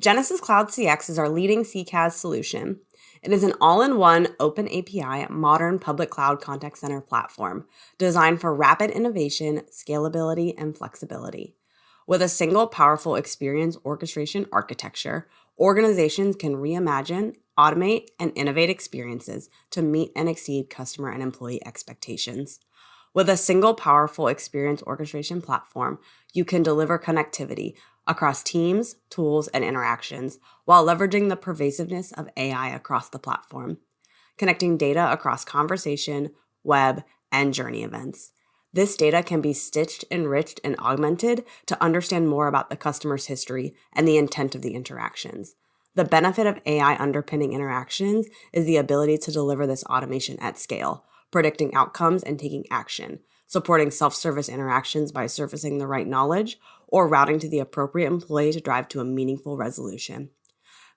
Genesys Cloud CX is our leading CCaaS solution. It is an all-in-one open API modern public cloud contact center platform designed for rapid innovation, scalability, and flexibility. With a single powerful experience orchestration architecture, organizations can reimagine, automate, and innovate experiences to meet and exceed customer and employee expectations. With a single powerful experience orchestration platform, you can deliver connectivity across teams, tools, and interactions while leveraging the pervasiveness of AI across the platform, connecting data across conversation, web, and journey events. This data can be stitched, enriched, and augmented to understand more about the customer's history and the intent of the interactions. The benefit of AI underpinning interactions is the ability to deliver this automation at scale, predicting outcomes and taking action, supporting self-service interactions by surfacing the right knowledge, or routing to the appropriate employee to drive to a meaningful resolution.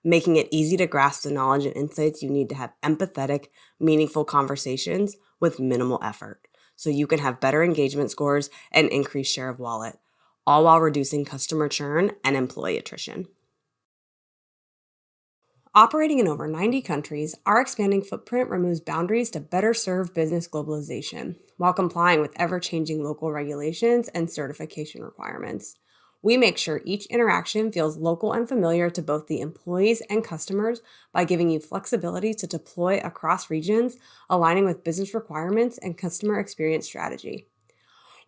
Making it easy to grasp the knowledge and insights you need to have empathetic, meaningful conversations with minimal effort, so you can have better engagement scores and increased share of wallet, all while reducing customer churn and employee attrition. Operating in over 90 countries, our expanding footprint removes boundaries to better serve business globalization while complying with ever-changing local regulations and certification requirements. We make sure each interaction feels local and familiar to both the employees and customers by giving you flexibility to deploy across regions, aligning with business requirements and customer experience strategy.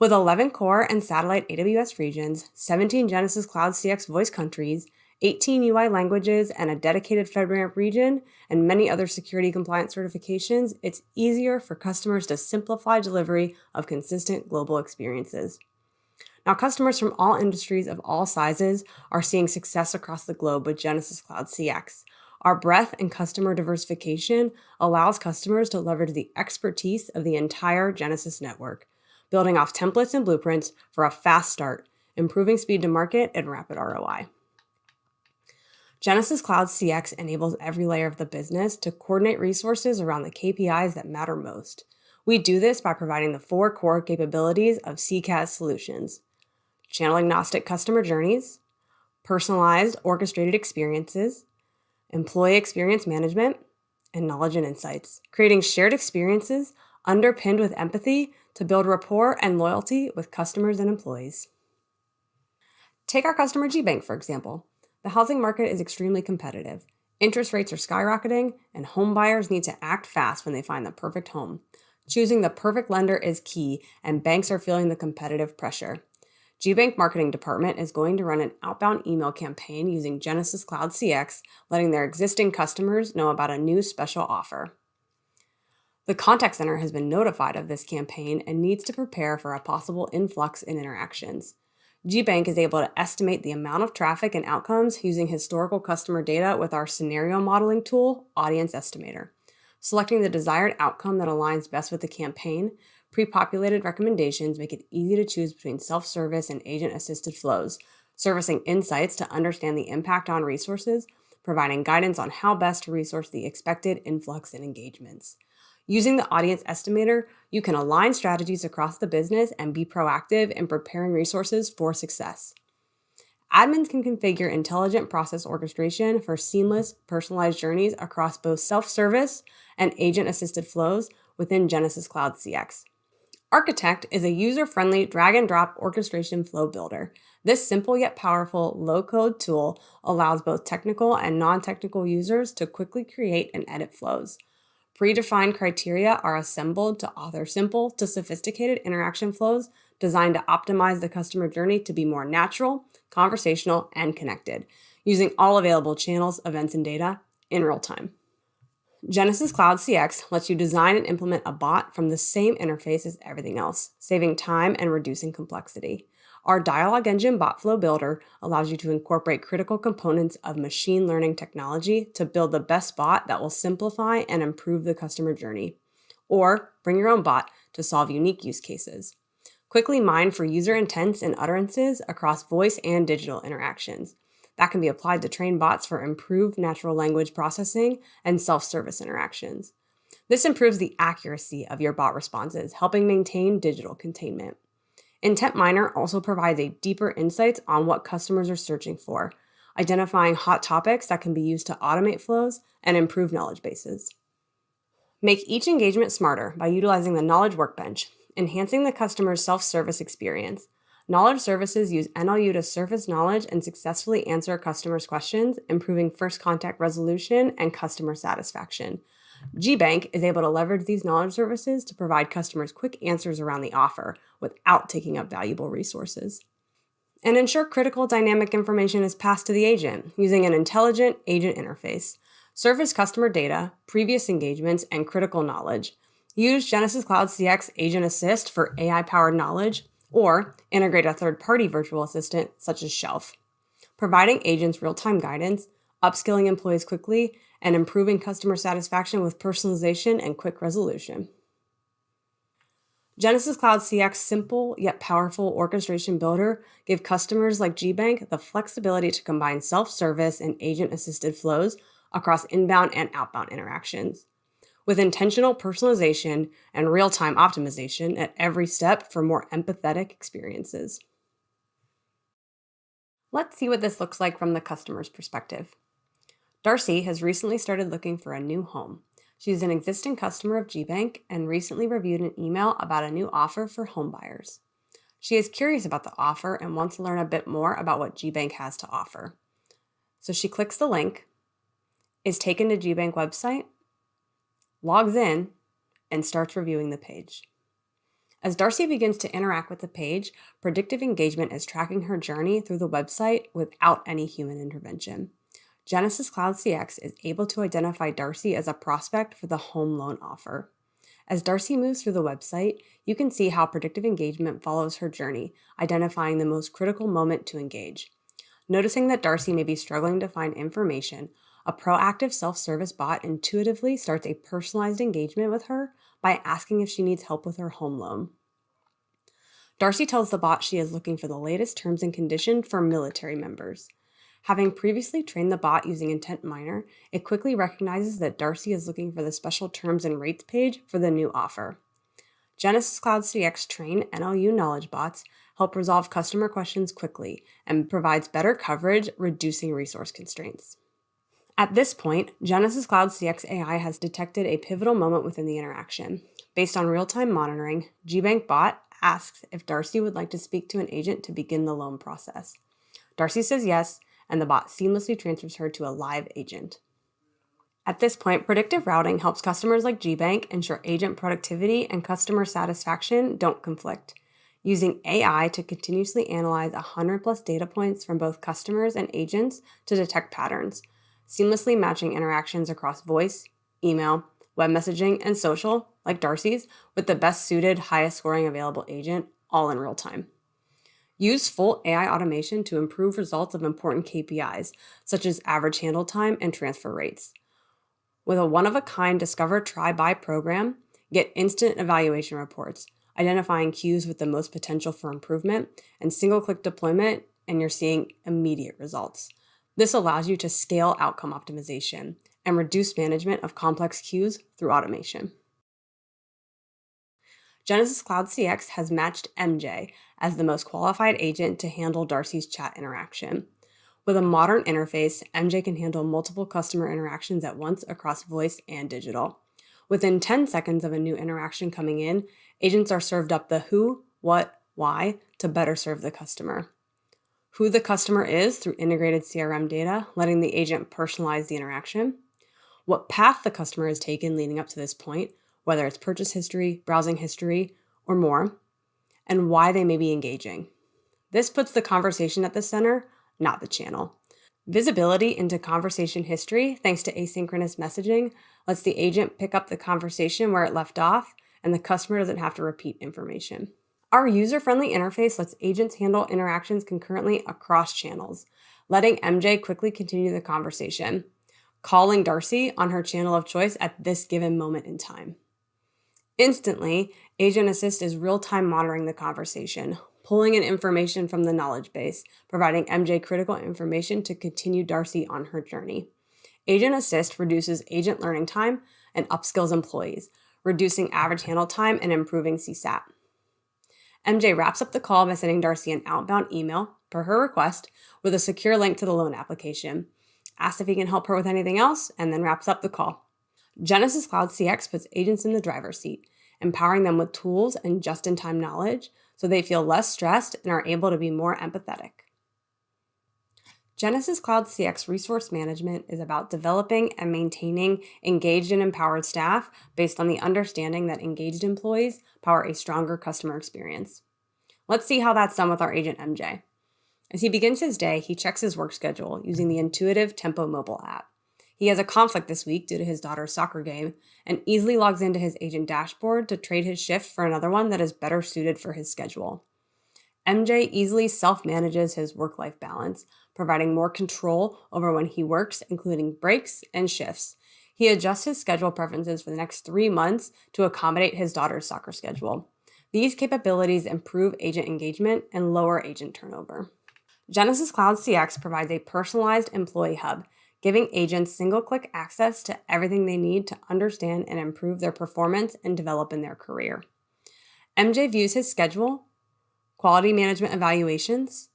With 11 core and satellite AWS regions, 17 Genesys Cloud CX voice countries, 18 UI languages, and a dedicated FedRAMP region, and many other security compliance certifications, it's easier for customers to simplify delivery of consistent global experiences. Now, customers from all industries of all sizes are seeing success across the globe with Genesys Cloud CX. Our breadth and customer diversification allows customers to leverage the expertise of the entire Genesys network, building off templates and blueprints for a fast start, improving speed to market and rapid ROI. Genesys Cloud CX enables every layer of the business to coordinate resources around the KPIs that matter most. We do this by providing the four core capabilities of CCaaS solutions, channel agnostic customer journeys, personalized orchestrated experiences, employee experience management, and knowledge and insights, creating shared experiences underpinned with empathy to build rapport and loyalty with customers and employees. Take our customer GBank, for example. The housing market is extremely competitive. Interest rates are skyrocketing, and home buyers need to act fast when they find the perfect home. Choosing the perfect lender is key, and banks are feeling the competitive pressure. GBank Marketing Department is going to run an outbound email campaign using Genesys Cloud CX, letting their existing customers know about a new special offer. The contact center has been notified of this campaign and needs to prepare for a possible influx in interactions. GBank is able to estimate the amount of traffic and outcomes using historical customer data with our scenario modeling tool, Audience Estimator. Selecting the desired outcome that aligns best with the campaign, pre-populated recommendations make it easy to choose between self-service and agent-assisted flows, servicing insights to understand the impact on resources, providing guidance on how best to resource the expected influx in engagements. Using the audience estimator, you can align strategies across the business and be proactive in preparing resources for success. Admins can configure intelligent process orchestration for seamless, personalized journeys across both self-service and agent-assisted flows within Genesys Cloud CX. Architect is a user-friendly drag-and-drop orchestration flow builder. This simple yet powerful low-code tool allows both technical and non-technical users to quickly create and edit flows. Predefined criteria are assembled to author simple to sophisticated interaction flows designed to optimize the customer journey to be more natural, conversational, and connected, using all available channels, events, and data in real time. Genesys Cloud CX lets you design and implement a bot from the same interface as everything else, saving time and reducing complexity. Our Dialog Engine Botflow Builder allows you to incorporate critical components of machine learning technology to build the best bot that will simplify and improve the customer journey. Or bring your own bot to solve unique use cases. Quickly mine for user intents and utterances across voice and digital interactions. That can be applied to train bots for improved natural language processing and self-service interactions. This improves the accuracy of your bot responses, helping maintain digital containment. Intent Miner also provides a deeper insights on what customers are searching for. identifying hot topics that can be used to automate flows and improve knowledge bases. Make each engagement smarter by utilizing the Knowledge Workbench, enhancing the customer's self-service experience. Knowledge services use NLU to surface knowledge and successfully answer customers' questions, improving first contact resolution and customer satisfaction. GBank is able to leverage these knowledge services to provide customers quick answers around the offer without taking up valuable resources and ensure critical dynamic information is passed to the agent using an intelligent agent interface. Surface customer data, previous engagements, and critical knowledge. Use Genesys Cloud CX Agent Assist for AI-powered knowledge, or integrate a third-party virtual assistant such as Shelf, providing agents real-time guidance, upskilling employees quickly, and improving customer satisfaction with personalization and quick resolution. Genesys Cloud CX simple yet powerful orchestration builder gave customers like GBank the flexibility to combine self-service and agent-assisted flows across inbound and outbound interactions. With intentional personalization and real-time optimization at every step for more empathetic experiences. Let's see what this looks like from the customer's perspective. Darcy has recently started looking for a new home. She's an existing customer of GBank and recently reviewed an email about a new offer for homebuyers. She is curious about the offer and wants to learn a bit more about what GBank has to offer. So she clicks the link, is taken to GBank website, logs in, and starts reviewing the page. As Darcy begins to interact with the page, predictive engagement is tracking her journey through the website without any human intervention. Genesys Cloud CX is able to identify Darcy as a prospect for the home loan offer. As Darcy moves through the website, you can see how predictive engagement follows her journey, identifying the most critical moment to engage. Noticing that Darcy may be struggling to find information, a proactive self-service bot intuitively starts a personalized engagement with her by asking if she needs help with her home loan. Darcy tells the bot she is looking for the latest terms and conditions for military members. Having previously trained the bot using Intent Miner, it quickly recognizes that Darcy is looking for the special terms and rates page for the new offer. Genesys Cloud CX train NLU knowledge bots help resolve customer questions quickly and provides better coverage, reducing resource constraints. At this point, Genesys Cloud CX AI has detected a pivotal moment within the interaction. Based on real-time monitoring, GBank bot asks if Darcy would like to speak to an agent to begin the loan process. Darcy says yes, and the bot seamlessly transfers her to a live agent. At this point, predictive routing helps customers like GBank ensure agent productivity and customer satisfaction don't conflict. Using AI to continuously analyze 100 plus data points from both customers and agents to detect patterns, seamlessly matching interactions across voice, email, web messaging, and social, like Darcy's, with the best suited, highest scoring available agent, all in real time. Use full AI automation to improve results of important KPIs, such as average handle time and transfer rates. With a one-of-a-kind Discover Try Buy program, get instant evaluation reports, identifying queues with the most potential for improvement, and single-click deployment, and you're seeing immediate results. This allows you to scale outcome optimization and reduce management of complex queues through automation. Genesys Cloud CX has matched MJ as the most qualified agent to handle Darcy's chat interaction. With a modern interface, MJ can handle multiple customer interactions at once across voice and digital. Within 10 seconds of a new interaction coming in, agents are served up the who, what, why to better serve the customer. Who the customer is through integrated CRM data, letting the agent personalize the interaction. What path the customer has taken leading up to this point, whether it's purchase history, browsing history, or more, and why they may be engaging. This puts the conversation at the center, not the channel. Visibility into conversation history, thanks to asynchronous messaging, lets the agent pick up the conversation where it left off, and the customer doesn't have to repeat information. Our user-friendly interface lets agents handle interactions concurrently across channels, letting MJ quickly continue the conversation, calling Darcy on her channel of choice at this given moment in time. Instantly, Agent Assist is real-time monitoring the conversation, pulling in information from the knowledge base, providing MJ critical information to continue Darcy on her journey. Agent Assist reduces agent learning time and upskills employees, reducing average handle time and improving CSAT. MJ wraps up the call by sending Darcy an outbound email, per her request with a secure link to the loan application, asks if he can help her with anything else, and then wraps up the call. Genesys Cloud CX puts agents in the driver's seat, empowering them with tools and just in time knowledge so they feel less stressed and are able to be more empathetic. Genesys Cloud CX resource management is about developing and maintaining engaged and empowered staff based on the understanding that engaged employees power a stronger customer experience. Let's see how that's done with our agent MJ. As he begins his day, he checks his work schedule using the intuitive Tempo mobile app. He has a conflict this week due to his daughter's soccer game and easily logs into his agent dashboard to trade his shift for another one that is better suited for his schedule. MJ easily self manages his work life balance, providing more control over when he works, including breaks and shifts. He adjusts his schedule preferences for the next three months to accommodate his daughter's soccer schedule. These capabilities improve agent engagement and lower agent turnover. Genesys Cloud CX provides a personalized employee hub, giving agents single click access to everything they need to understand and improve their performance and develop in their career. MJ views his schedule, quality management evaluations,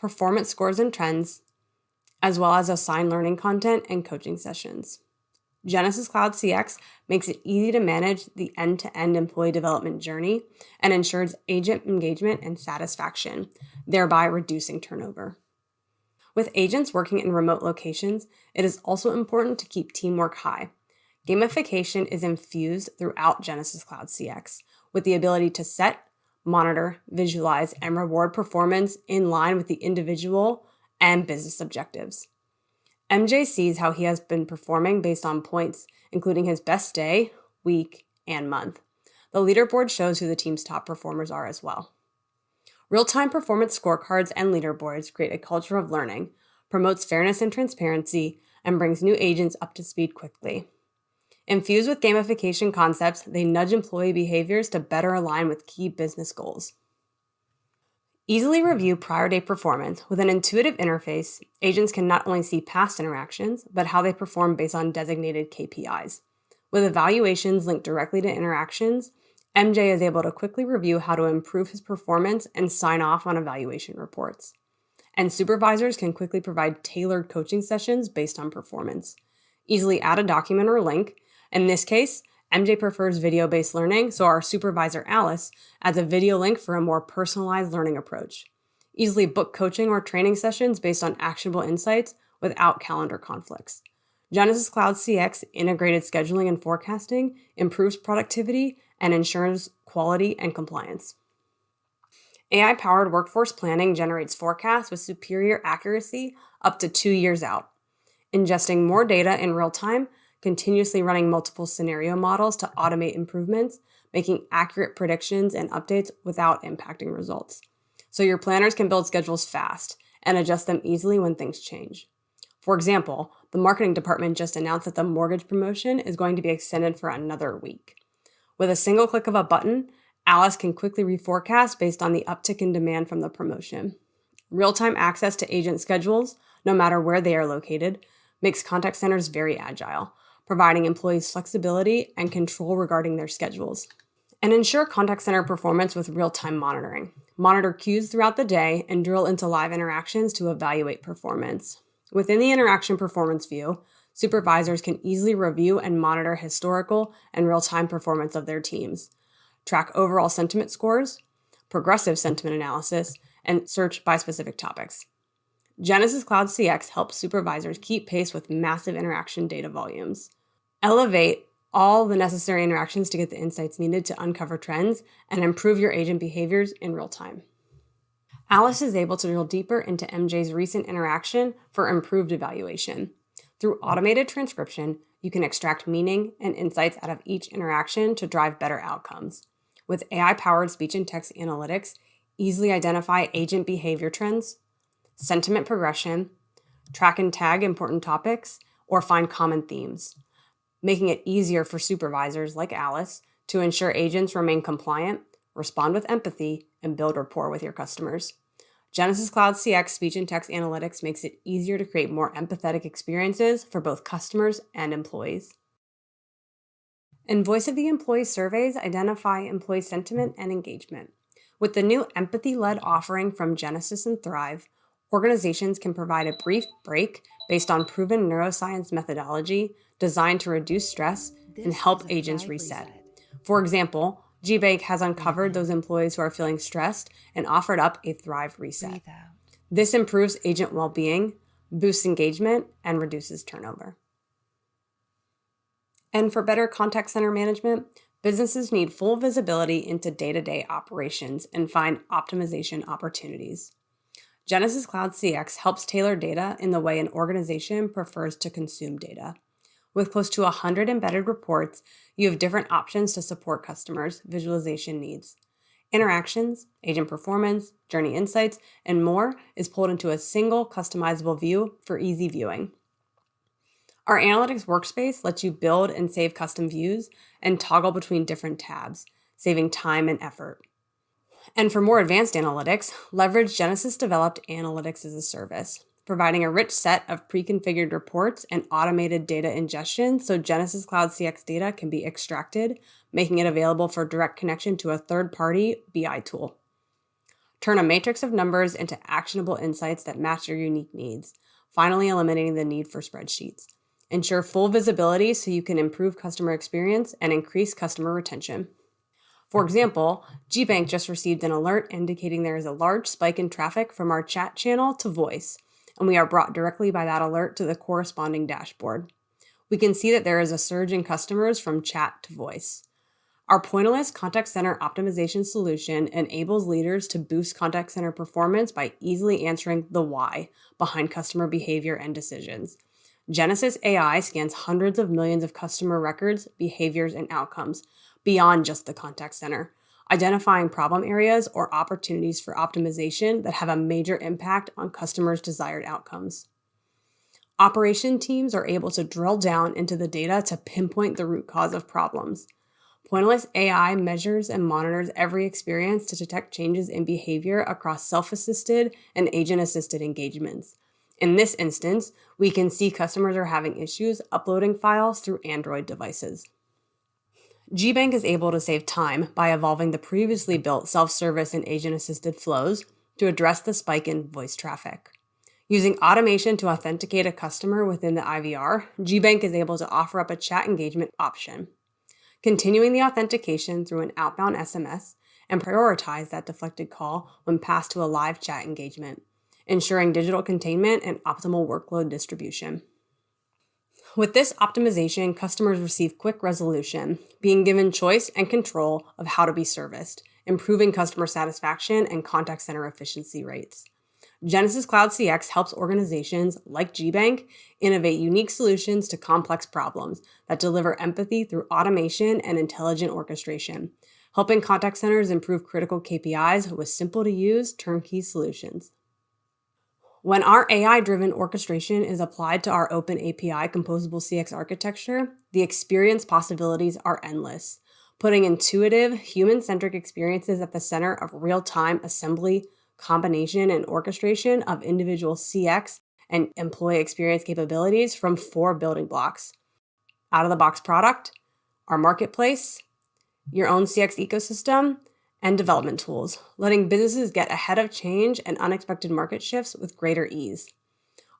performance scores and trends, as well as assigned learning content and coaching sessions. Genesys Cloud CX makes it easy to manage the end to end employee development journey and ensures agent engagement and satisfaction, thereby reducing turnover. With agents working in remote locations, it is also important to keep teamwork high. Gamification is infused throughout Genesys Cloud CX with the ability to set, monitor, visualize, and reward performance in line with the individual and business objectives. MJ sees how he has been performing based on points, including his best day, week, and month. The leaderboard shows who the team's top performers are as well. Real time performance scorecards and leaderboards create a culture of learning, promotes fairness and transparency, and brings new agents up to speed quickly. Infused with gamification concepts, they nudge employee behaviors to better align with key business goals. Easily review prior day performance with an intuitive interface, agents can not only see past interactions, but how they perform based on designated KPIs. With evaluations linked directly to interactions, MJ is able to quickly review how to improve his performance and sign off on evaluation reports. And supervisors can quickly provide tailored coaching sessions based on performance. Easily add a document or link, in this case, MJ prefers video based learning, so our supervisor Alice adds a video link for a more personalized learning approach. Easily book coaching or training sessions based on actionable insights without calendar conflicts. Genesys Cloud CX integrated scheduling and forecasting improves productivity and ensures quality and compliance. AI powered workforce planning generates forecasts with superior accuracy up to two years out. Ingesting more data in real time continuously running multiple scenario models to automate improvements, making accurate predictions and updates without impacting results. So your planners can build schedules fast and adjust them easily when things change. For example, the marketing department just announced that the mortgage promotion is going to be extended for another week. With a single click of a button, Alice can quickly reforecast based on the uptick in demand from the promotion. Real time access to agent schedules, no matter where they are located, makes contact centers very agile, providing employees flexibility and control regarding their schedules. And ensure contact center performance with real time monitoring. Monitor queues throughout the day and drill into live interactions to evaluate performance. Within the interaction performance view, supervisors can easily review and monitor historical and real time performance of their teams, track overall sentiment scores, progressive sentiment analysis, and search by specific topics. Genesys Cloud CX helps supervisors keep pace with massive interaction data volumes. Elevate all the necessary interactions to get the insights needed to uncover trends and improve your agent behaviors in real time. Alice is able to drill deeper into MJ's recent interaction for improved evaluation. Through automated transcription, you can extract meaning and insights out of each interaction to drive better outcomes. With AI powered speech and text analytics, easily identify agent behavior trends, sentiment progression, track and tag important topics, or find common themes making it easier for supervisors like Alice to ensure agents remain compliant, respond with empathy, and build rapport with your customers. Genesys Cloud CX speech and text analytics makes it easier to create more empathetic experiences for both customers and employees. And Voice of the Employee surveys identify employee sentiment and engagement. With the new empathy led offering from Genesys and Thrive, organizations can provide a brief break based on proven neuroscience methodology designed to reduce stress and help agents reset. reset. For example, GBank has uncovered those employees who are feeling stressed and offered up a Thrive Reset. This improves agent well being, boosts engagement, and reduces turnover. And for better contact center management, businesses need full visibility into day to day operations and find optimization opportunities. Genesys Cloud CX helps tailor data in the way an organization prefers to consume data. With close to 100 embedded reports, you have different options to support customers' visualization needs. Interactions, agent performance, journey insights, and more is pulled into a single customizable view for easy viewing. Our analytics workspace lets you build and save custom views and toggle between different tabs, saving time and effort. And for more advanced analytics, leverage Genesys developed Analytics as a Service, providing a rich set of pre-configured reports and automated data ingestion so Genesys Cloud CX data can be extracted, making it available for direct connection to a third-party BI tool. Turn a matrix of numbers into actionable insights that match your unique needs, finally eliminating the need for spreadsheets. Ensure full visibility so you can improve customer experience and increase customer retention. For example, GBank just received an alert indicating there is a large spike in traffic from our chat channel to voice, and we are brought directly by that alert to the corresponding dashboard. We can see that there is a surge in customers from chat to voice. Our pointillist contact center optimization solution enables leaders to boost contact center performance by easily answering the why behind customer behavior and decisions. Genesys AI scans hundreds of millions of customer records, behaviors, and outcomes beyond just the contact center identifying problem areas or opportunities for optimization that have a major impact on customers' desired outcomes. Operation teams are able to drill down into the data to pinpoint the root cause of problems. Pointillist AI measures and monitors every experience to detect changes in behavior across self-assisted and agent-assisted engagements. In this instance, we can see customers are having issues uploading files through Android devices. GBank is able to save time by evolving the previously built self-service and agent-assisted flows to address the spike in voice traffic. Using automation to authenticate a customer within the IVR, GBank is able to offer up a chat engagement option. Continuing the authentication through an outbound SMS and prioritize that deflected call when passed to a live chat engagement, ensuring digital containment and optimal workload distribution. With this optimization, customers receive quick resolution, being given choice and control of how to be serviced, improving customer satisfaction and contact center efficiency rates. Genesys Cloud CX helps organizations like GBank innovate unique solutions to complex problems that deliver empathy through automation and intelligent orchestration, helping contact centers improve critical KPIs with simple to use turnkey solutions. When our AI-driven orchestration is applied to our open API composable CX architecture, the experience possibilities are endless, putting intuitive, human-centric experiences at the center of real-time assembly, combination, and orchestration of individual CX and employee experience capabilities from four building blocks. Out-of-the-box product, our marketplace, your own CX ecosystem, and development tools, letting businesses get ahead of change and unexpected market shifts with greater ease.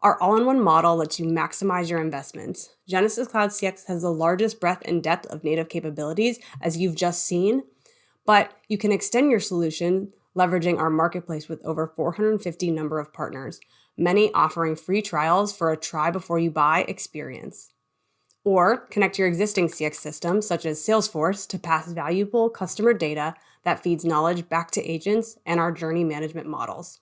Our all-in-one model lets you maximize your investments. Genesys Cloud CX has the largest breadth and depth of native capabilities, as you've just seen, but you can extend your solution leveraging our marketplace with over 450 number of partners, many offering free trials for a try before you buy experience. Or connect your existing CX systems, such as Salesforce, to pass valuable customer data that feeds knowledge back to agents and our journey management models.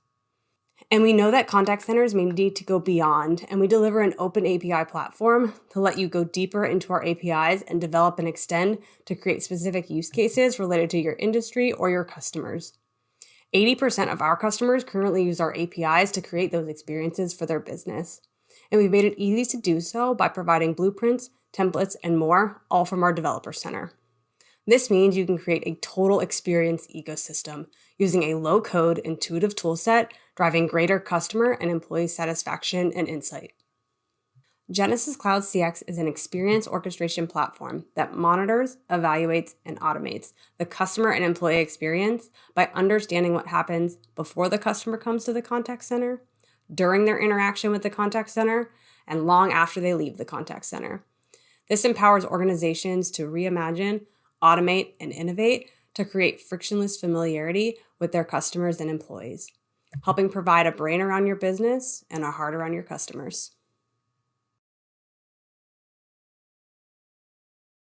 And we know that contact centers may need to go beyond, and we deliver an open API platform to let you go deeper into our APIs and develop and extend to create specific use cases related to your industry or your customers. 80% of our customers currently use our APIs to create those experiences for their business. And we've made it easy to do so by providing blueprints, templates, and more, all from our Developer Center. This means you can create a total experience ecosystem using a low-code, intuitive toolset, driving greater customer and employee satisfaction and insight. Genesys Cloud CX is an experience orchestration platform that monitors, evaluates, and automates the customer and employee experience by understanding what happens before the customer comes to the contact center, during their interaction with the contact center, and long after they leave the contact center. This empowers organizations to reimagine, automate, and innovate to create frictionless familiarity with their customers and employees, helping provide a brain around your business and a heart around your customers.